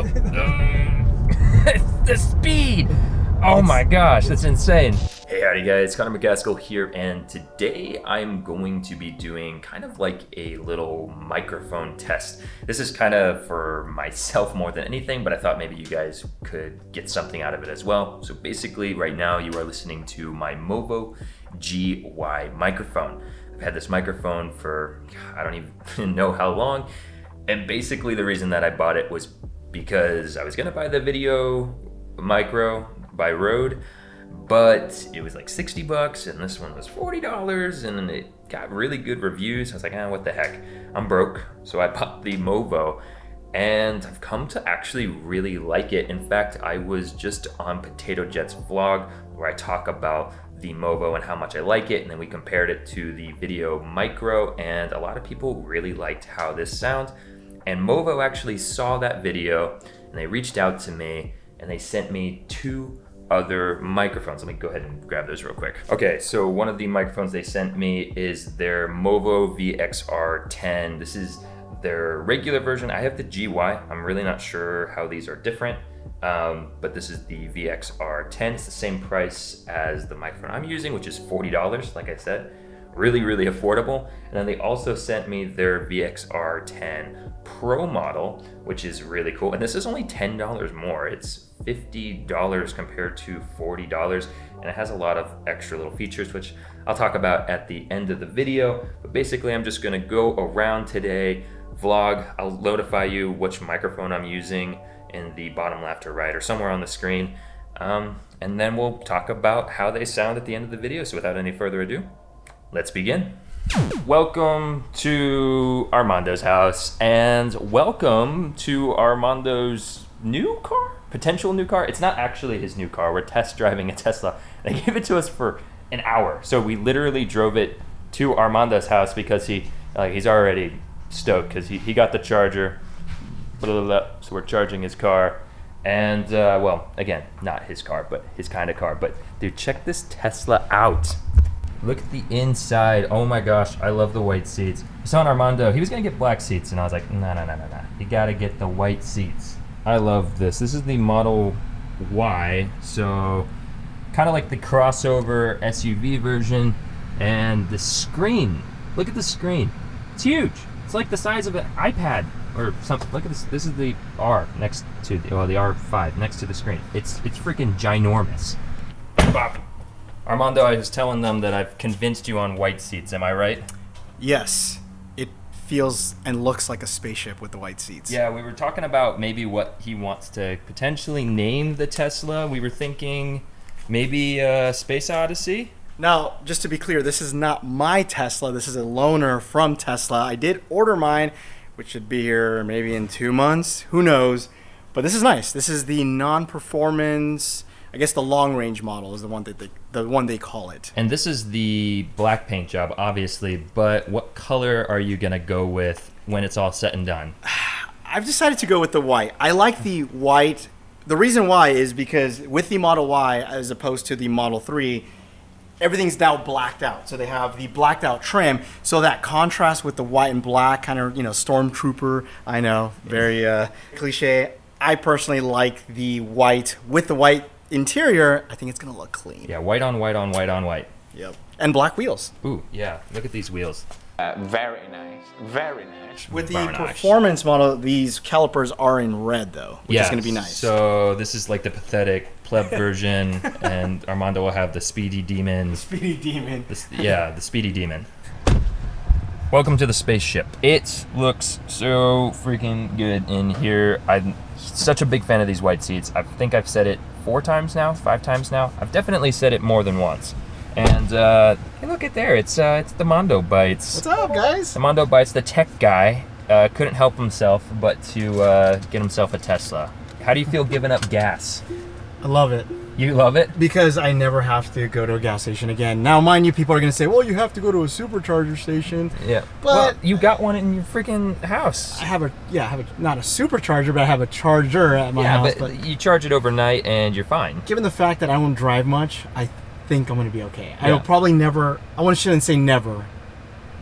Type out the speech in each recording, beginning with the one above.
The speed! Oh my gosh, that's insane. Hey, howdy guys, Connor McCaskill here, and today I'm going to be doing kind of like a little microphone test. This is kind of for myself more than anything, but I thought maybe you guys could get something out of it as well. So basically, right now you are listening to my Movo GY microphone. I've had this microphone for, I don't even know how long, and basically the reason that I bought it was because I was gonna buy the video micro by Rode, but it was like 60 bucks and this one was $40 and it got really good reviews. I was like, ah, what the heck? I'm broke. So I bought the Movo and I've come to actually really like it. In fact, I was just on Potato Jet's vlog where I talk about the Movo and how much I like it. And then we compared it to the Video Micro and a lot of people really liked how this sounds. And Movo actually saw that video and they reached out to me and they sent me two other microphones. Let me go ahead and grab those real quick. Okay, so one of the microphones they sent me is their Movo VXR10. This is their regular version. I have the GY. I'm really not sure how these are different, um, but this is the VXR10. It's the same price as the microphone I'm using, which is $40, like I said. Really, really affordable. And then they also sent me their VXR10 Pro model, which is really cool. And this is only $10 more. It's $50 compared to $40 and it has a lot of extra little features which I'll talk about at the end of the video but basically I'm just gonna go around today vlog I'll notify you which microphone I'm using in the bottom left or right or somewhere on the screen um, and then we'll talk about how they sound at the end of the video so without any further ado let's begin Welcome to Armando's house and welcome to Armando's new car? Potential new car? It's not actually his new car. We're test driving a Tesla. They gave it to us for an hour. So we literally drove it to Armando's house because he like he's already stoked because he, he got the charger. Blah, blah, blah. So we're charging his car. And uh, well, again, not his car, but his kind of car. But dude, check this Tesla out. Look at the inside. Oh my gosh, I love the white seats. I saw Armando, he was gonna get black seats, and I was like, no, no, no, no, no. You gotta get the white seats. I love this. This is the Model Y, so kind of like the crossover SUV version. And the screen, look at the screen. It's huge. It's like the size of an iPad or something. Look at this. This is the R next to the, well, the R5 next to the screen. It's it's freaking ginormous. Bop. Armando, I was telling them that I've convinced you on white seats. Am I right? Yes. It feels and looks like a spaceship with the white seats. Yeah, we were talking about maybe what he wants to potentially name the Tesla. We were thinking maybe uh, Space Odyssey. Now, just to be clear, this is not my Tesla. This is a loaner from Tesla. I did order mine, which should be here maybe in two months. Who knows? But this is nice. This is the non-performance I guess the long range model is the one that they, the one they call it. And this is the black paint job, obviously. But what color are you gonna go with when it's all set and done? I've decided to go with the white. I like the white. The reason why is because with the Model Y as opposed to the Model 3, everything's now blacked out. So they have the blacked out trim. So that contrast with the white and black kind of, you know, stormtrooper, I know, very uh, cliche. I personally like the white with the white interior, I think it's gonna look clean. Yeah, white on white on white on white. Yep. And black wheels. Ooh, yeah. Look at these wheels. Uh, very nice. Very nice. With the Very nice. performance model, these calipers are in red though, which yeah, is gonna be nice. So this is like the pathetic pleb version, and Armando will have the speedy demon. Speedy Demon. The, yeah, the speedy demon. Welcome to the spaceship. It looks so freaking good in here. I'm such a big fan of these white seats. I think I've said it four times now, five times now. I've definitely said it more than once. And uh, hey, look at there. It's uh, it's the Mondo Bites. What's up, guys? The Mondo Bites, the tech guy, uh, couldn't help himself but to uh, get himself a Tesla. How do you feel giving up gas? I love it You love it? because I never have to go to a gas station again. Now, mind you, people are gonna say, "Well, you have to go to a supercharger station." Yeah. But- well, you got one in your freaking house. I have a yeah, I have a not a supercharger, but I have a charger at my yeah, house. but, But, you charge it overnight and you're fine. given the fact that I won't drive much, I think I'm gonna be okay. I'll probably never. I want shouldn't say never,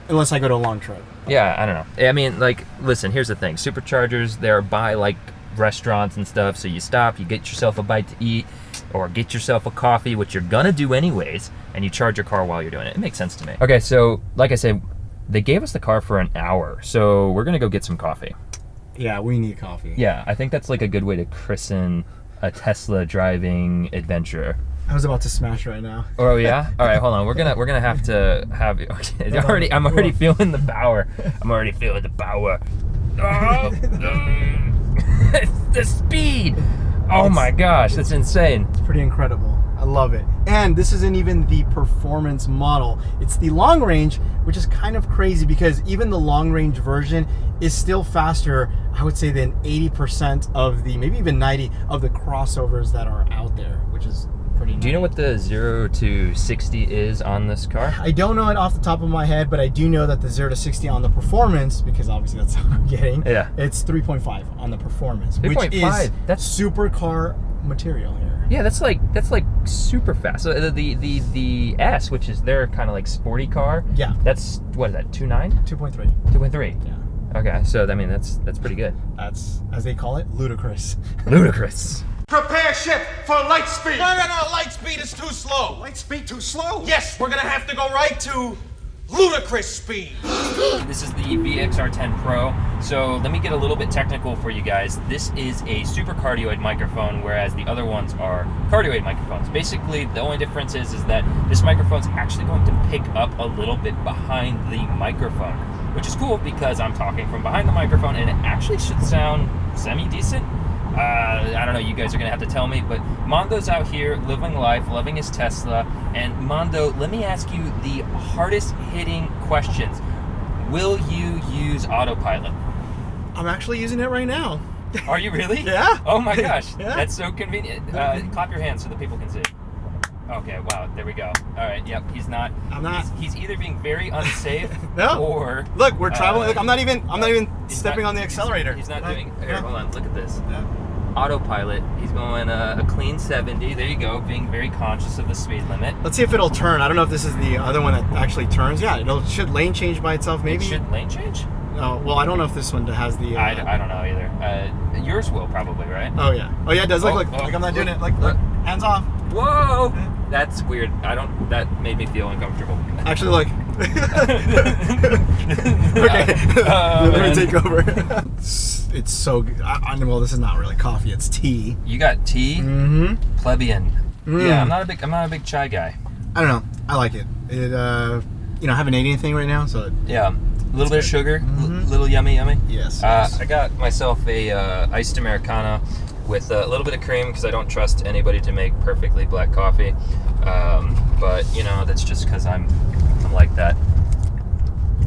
unless I go to a long trip. Yeah, I don't know. I mean, like, listen, here's the thing. Superchargers, they're by like restaurants and stuff. So you stop, you get yourself a bite to eat, or get yourself a coffee, which you're gonna do anyways, and you charge your car while you're doing it. It makes sense to me. Okay, so like I said, they gave us the car for an hour, so we're gonna go get some coffee. Yeah, we need coffee. Yeah, I think that's like a good way to christen a Tesla driving adventure. I was about to smash right now. Oh yeah. All right, hold on. We're gonna we're gonna have to have. Okay, it's already. I'm already feeling the power. I'm already feeling the power. Oh, the speed. Oh my gosh, that's insane. It's pretty incredible. I love it. And this isn't even the performance model. It's the long range, which is kind of crazy because even the long range version is still faster, I would say, than 80% of the, maybe even 90 of the crossovers that are out there, which is pretty Do you know what the zero to sixty is on this car? I don't know it off the top of my head, but I do know that the 0 to 60 on the performance, because obviously that's what I'm getting, Yeah. it's 3.5 on the performance, which 3.5, is that's- supercar material here. Yeah, that's like that's like super fast. So the the the, the S, which is their kind of like sporty car. Yeah. That's what is that? Two nine? 2.3. Two point three. Yeah. Okay, so I mean that's that's pretty good. That's, as they call it, ludicrous. Ludicrous. Prepare ship for light speed. No, no, no, light speed is too slow. Light speed too slow. Yes, we're gonna have to go right to ludicrous speed. This is the VXR10 Pro. So let me get a little bit technical for you guys. This is a super cardioid microphone, whereas the other ones are cardioid microphones. Basically, the only difference is, is that this microphone's actually going to pick up a little bit behind the microphone, which is cool because I'm talking from behind the microphone and it actually should sound semi-decent. Uh, I don't know, you guys are gonna have to tell me, but Mondo's out here living life, loving his Tesla. And Mondo, let me ask you the hardest hitting questions. Will you use autopilot? I'm actually using it right now. Are you really? Yeah. Oh my gosh, Yeah. that's so convenient. Uh, clap your hands so the people can see. Okay, wow, there we go. All right, yep, he's not. I'm not- He's, he's either being very unsafe No. or. Look, we're traveling. uh, look, I'm not even. I'm not even stepping not- on the accelerator. He's not Like, doing. Here, hold on, look at this. Yeah. Autopilot. He's going uh, a clean 70. There you go, being very conscious of the speed limit. Let's see if it'll turn. I don't know if this is the other one that actually turns. Yeah, it'll should lane change by itself. Maybe. It should lane change? Oh, well, I don't know if this one has the. Uh, I, I don't know either. Uh, yours will probably, right? Oh yeah. Oh yeah. It does look Oh, like oh, like I'm not doing look, it. Like look, look. hands off. Whoa! That's weird. I don't. That made me feel uncomfortable. Actually, look. okay. Oh, Let me take over. it's, it's so good. I, I, well, this is not really coffee. It's tea. You got tea, Mm-hmm. plebeian. Mm. Yeah, I'm not a big. I'm not a big chai guy. I don't know. I like it. It. uh You know, I haven't ate anything right now, so it, Yeah, a little bit of sugar, l- Mhm. little yummy, yummy. yes. Uh, yes. I got myself a uh, iced americano with a little bit of cream because I don't trust anybody to make perfectly black coffee. Um, but you know, that's just because I'm I'm like that.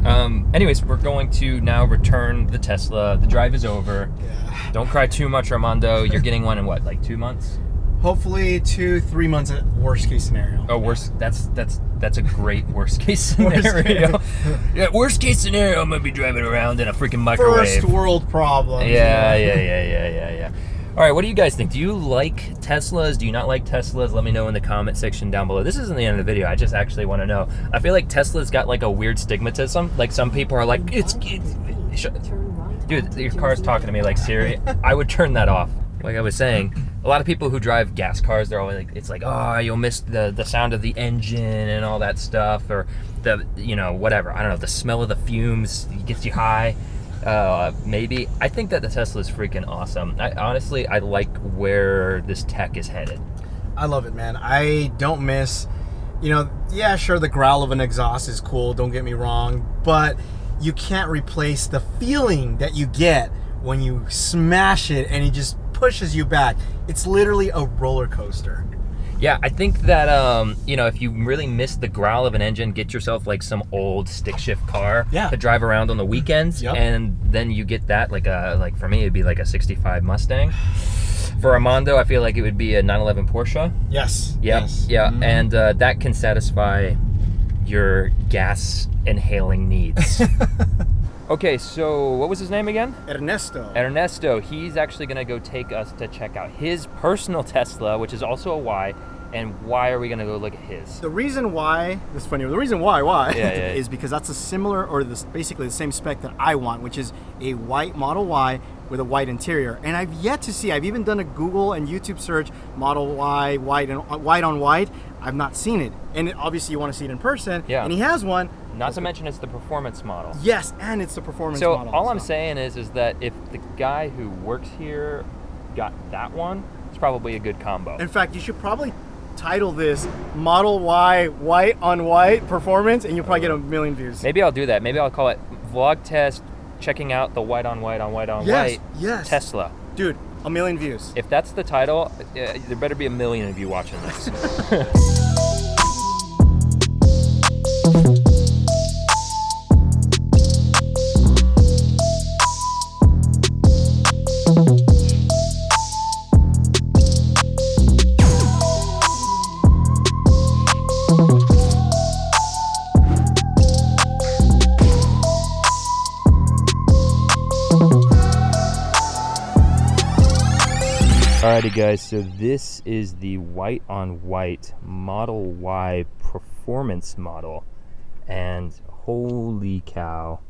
Um, anyways, we're going to now return the Tesla. The drive is over. yeah. Don't cry too much, Armando. You're getting one in what, like two months? Hopefully, two, three months at worst case scenario. Oh, worst. That's that's that's a great worst case Worst scenario. case. yeah, worst case scenario. I'm gonna be driving around in a freaking microwave. First world problem. Yeah, yeah, yeah, yeah, yeah, yeah. All right, what do you guys think? Do you like Teslas? Do you not like Teslas? Let me know in the comment section down below. This isn't the end of the video. I just actually want to know. I feel like Tesla's got like a weird stigmatism. Like some people are like, it's, it's dude, your car's talking to me like Siri. I would turn that off. Like I was saying, a lot of people who drive gas cars, they're always like, it's like, oh, you'll miss the the sound of the engine and all that stuff, or the, you know, whatever. I don't know, the smell of the fumes gets you high. Uh, maybe. I think that the Tesla is freaking awesome. I honestly, I like where this tech is headed. I love it, man. I don't miss, you know, yeah, sure, the growl of an exhaust is cool, don't get me wrong, but you can't replace the feeling that you get when you smash it and it just pushes you back. It's literally a roller coaster. Yeah, I think that um, you know, if you really miss the growl of an engine, get yourself like some old stick shift car Yeah. to drive around on the weekends, Yep. and then you get that like a like for me it'd be like a '65 Mustang. For Armando, I feel like it would be a 911 Porsche. Yes. Yep, Yes. yeah, Mhm. and uh, that can satisfy your gas inhaling needs. okay, so what was his name again? Ernesto. Ernesto, he's actually going to go take us to check out his personal Tesla, which is also a Y. And why are we going to go look at his? The reason why this is funny. The reason why why Yeah, yeah, yeah. is because that's a similar or this basically the same spec that I want, which is a white Model Y with a white interior. And I've yet to see. I've even done a Google and YouTube search, Model Y, white and uh, white on white. I've not seen it. And obviously, you want to see it in person. Yeah. And he has one. Not to mention it's the performance model. Yes, and it's the performance So model. So all I'm saying is, is that if the guy who works here got that one, it's probably a good combo. In fact, you should probably title this Model Y white on white performance, and you'll probably get a million views. Maybe I'll do that. Maybe I'll call it vlog test, checking out the white on white on white on Yes, white yes. Tesla. Dude, a million views. If that's the title, uh, there better be a million of you watching this. guys. So this is the white on white Model Y performance model, and holy cow,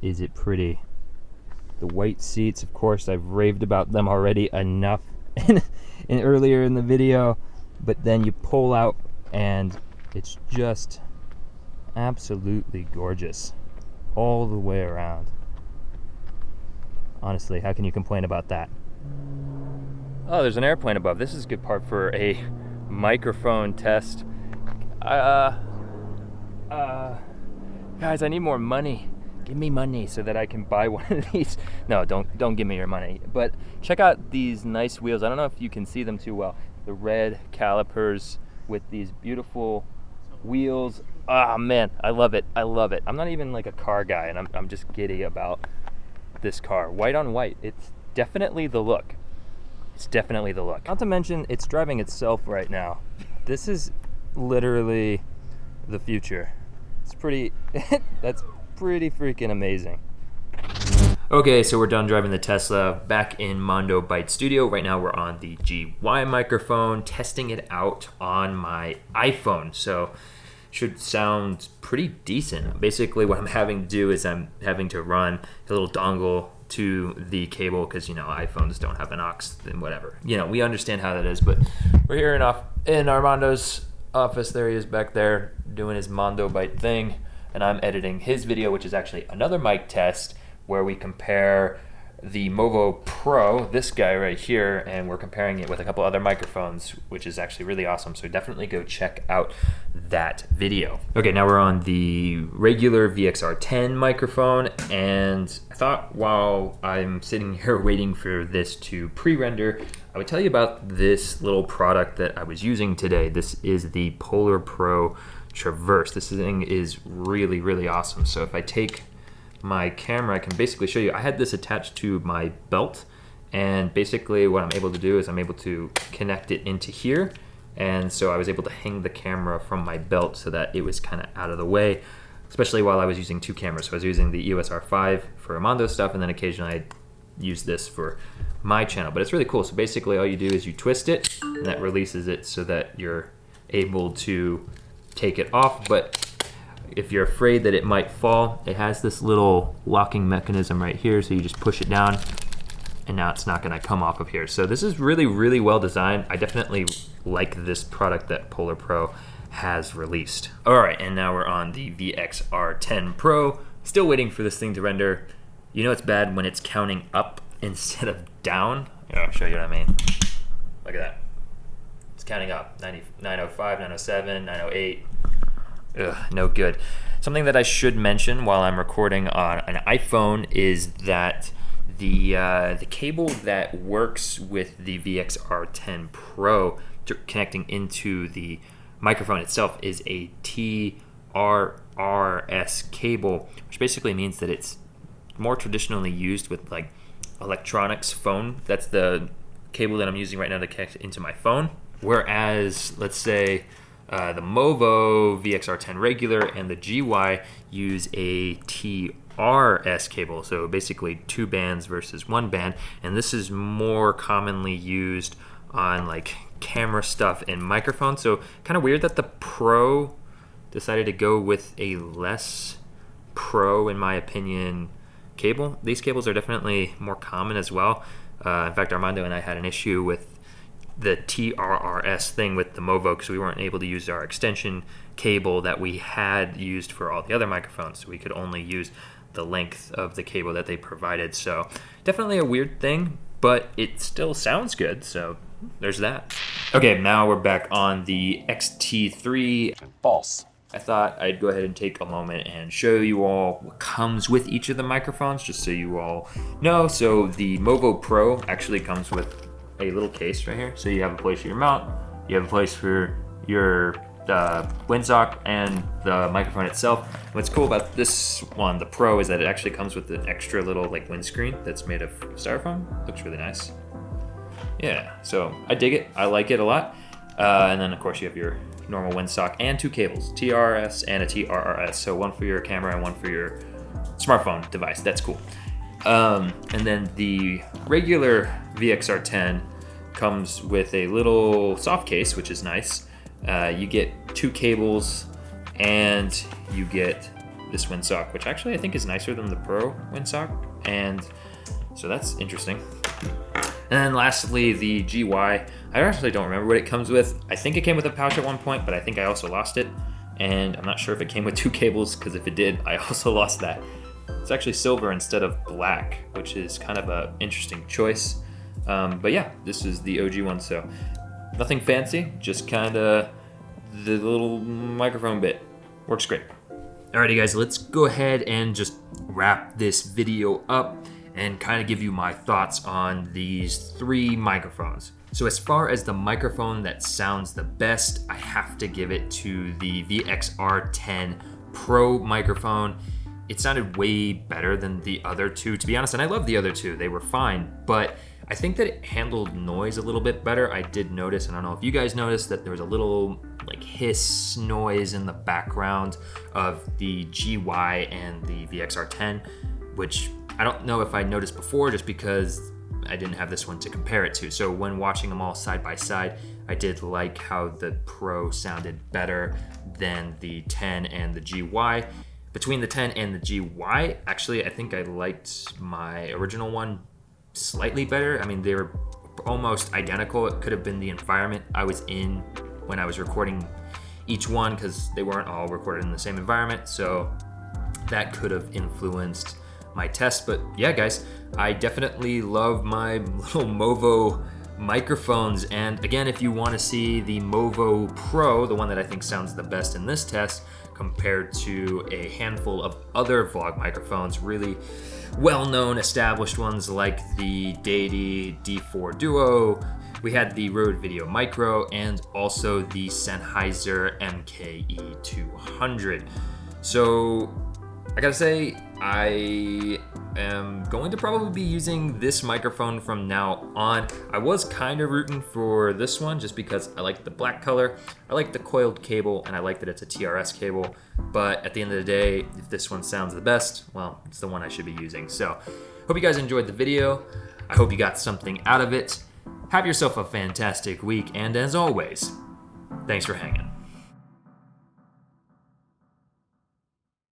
is it pretty! The white seats, of course, I've raved about them already enough in, in earlier in the video, but then you pull out and it's just absolutely gorgeous all the way around. Honestly, how can you complain about that? Oh, there's an airplane above. This is a good part for a microphone test. Uh, uh, guys, I need more money. Give me money so that I can buy one of these. No, don't don't give me your money. But check out these nice wheels. I don't know if you can see them too well. The red calipers with these beautiful wheels. Ah, man, I love it. I love it. I'm not even like a car guy, and I'm I'm just giddy about this car. White on white. It's definitely the look. It's definitely the look. Not to mention, it's driving itself right now. This is literally the future. It's pretty, that's pretty freaking amazing. Okay, so we're done driving the Tesla back in Mondo Byte Studio. Right now we're on the GY microphone, testing it out on my iPhone. So should sound pretty decent. Basically what I'm having to do is I'm having to run a little dongle to the cable because you know iPhones don't have an aux and whatever. You know, we understand how that is, but we're here in off in Armando's office. There he is back there doing his Mondo Byte thing, and I'm editing his video, which is actually another mic test where we compare the Movo Pro, this guy right here, and we're comparing it with a couple other microphones, which is actually really awesome. So definitely go check out that video. Okay, now we're on the regular VXR10 microphone, and I thought while I'm sitting here waiting for this to pre-render, I would tell you about this little product that I was using today. This is the Polar Pro Traverse. This thing is really, really awesome. So if I take my camera, I can basically show you. I had this attached to my belt, and basically what I'm able to do is I'm able to connect it into here, and so I was able to hang the camera from my belt so that it was kind of out of the way, especially while I was using two cameras. So I was using the EOS R5 for Armando stuff, and then occasionally I use this for my channel. But it's really cool. So basically all you do is you twist it, and that releases it so that you're able to take it off. But if you're afraid that it might fall, it has this little locking mechanism right here. So you just push it down and now it's not gonna come off of here. So this is really, really well designed. I definitely like this product that Polar Pro has released. All right, and now we're on the VXR10 Pro. Still waiting for this thing to render. You know it's bad when it's counting up instead of down. Here, I'll show you what I mean. Look at that. It's counting up. 90, 905, 907, 908. Ugh, no good. Something that I should mention while I'm recording on an iPhone is that the uh, the cable that works with the VXR10 Pro connecting into the microphone itself is a TRRS cable, which basically means that it's more traditionally used with like electronics phone. That's the cable that I'm using right now to connect into my phone. Whereas, let's say uh, the Movo VXR10 regular and the GY use a TRS cable, so basically two bands versus one band, and this is more commonly used on like camera stuff and microphones. So kind of weird that the Pro decided to go with a less pro, in my opinion, cable. These cables are definitely more common as well. Uh, in fact, Armando and I had an issue with the TRRS thing with the Movo because we weren't able to use our extension cable that we had used for all the other microphones. So We could only use the length of the cable that they provided. So definitely a weird thing, but it still sounds good. So there's that. Okay, now we're back on the XT3. False. I thought I'd go ahead and take a moment and show you all what comes with each of the microphones, just so you all know. So the Movo Pro actually comes with a little case right here. So you have a place for your mount, you have a place for your uh, windsock and the microphone itself. What's cool about this one, the Pro, is that it actually comes with an extra little like windscreen that's made of styrofoam. Looks really nice. Yeah, so I dig it. I like it a lot. Uh, and then of course you have your normal windsock and two cables, TRS and a TRRS. So one for your camera and one for your smartphone device. That's cool. Um, and then the regular VXR10 comes with a little soft case, which is nice. Uh, you get two cables and you get this windsock, which actually I think is nicer than the Pro windsock. And so that's interesting. And then lastly, the GY. I actually don't remember what it comes with. I think it came with a pouch at one point, but I think I also lost it. And I'm not sure if it came with two cables, because if it did, I also lost that. It's actually silver instead of black, which is kind of an interesting choice. Um, but yeah, this is the OG one, so nothing fancy, just kind of the little microphone bit. Works great. Alrighty guys, let's go ahead and just wrap this video up and kind of give you my thoughts on these three microphones. So as far as the microphone that sounds the best, I have to give it to the VXR10 Pro microphone. It sounded way better than the other two, to be honest, and I love the other two, they were fine, but I think that it handled noise a little bit better. I did notice, and I don't know if you guys noticed, that there was a little like hiss noise in the background of the GY and the VXR10, which I don't know if I noticed before just because I didn't have this one to compare it to. So when watching them all side by side, I did like how the Pro sounded better than the 10 and the GY. Between the 10 and the GY, actually, I think I liked my original one slightly better. I mean, they were almost identical. It could have been the environment I was in when I was recording each one because they weren't all recorded in the same environment. So that could have influenced my test. But yeah, guys, I definitely love my little Movo microphones. And again, if you want to see the Movo Pro, the one that I think sounds the best in this test, compared to a handful of other vlog microphones, really well-known established ones like the Deity D4 Duo, we had the Rode Video Micro, and also the Sennheiser MKE 200. So I gotta say, I am going to probably be using this microphone from now on. I was kind of rooting for this one just because I like the black color, I like the coiled cable, and I like that it's a TRS cable. But at the end of the day, if this one sounds the best, well, it's the one I should be using. So hope you guys enjoyed the video. I hope you got something out of it. Have yourself a fantastic week, and as always, thanks for hanging.